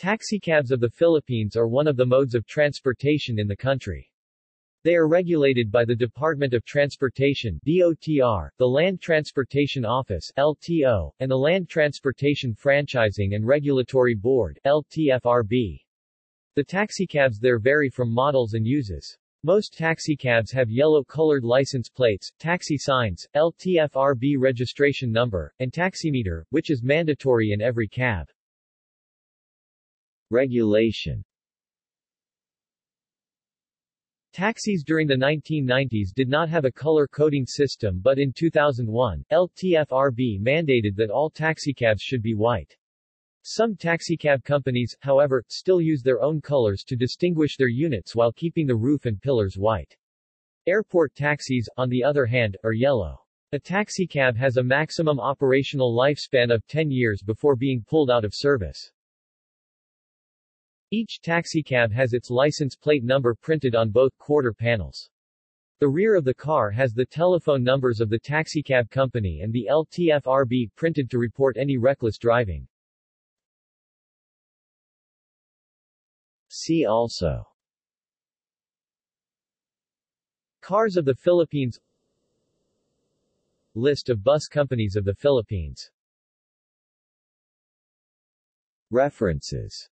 Taxicabs of the Philippines are one of the modes of transportation in the country. They are regulated by the Department of Transportation DOTR, the Land Transportation Office LTO, and the Land Transportation Franchising and Regulatory Board LTFRB. The taxicabs there vary from models and uses. Most taxicabs have yellow-colored license plates, taxi signs, LTFRB registration number, and taximeter, which is mandatory in every cab. Regulation Taxis during the 1990s did not have a color coding system but in 2001, LTFRB mandated that all taxicabs should be white. Some taxicab companies, however, still use their own colors to distinguish their units while keeping the roof and pillars white. Airport taxis, on the other hand, are yellow. A taxicab has a maximum operational lifespan of 10 years before being pulled out of service. Each taxicab has its license plate number printed on both quarter panels. The rear of the car has the telephone numbers of the taxicab company and the LTFRB printed to report any reckless driving. See also Cars of the Philippines List of bus companies of the Philippines References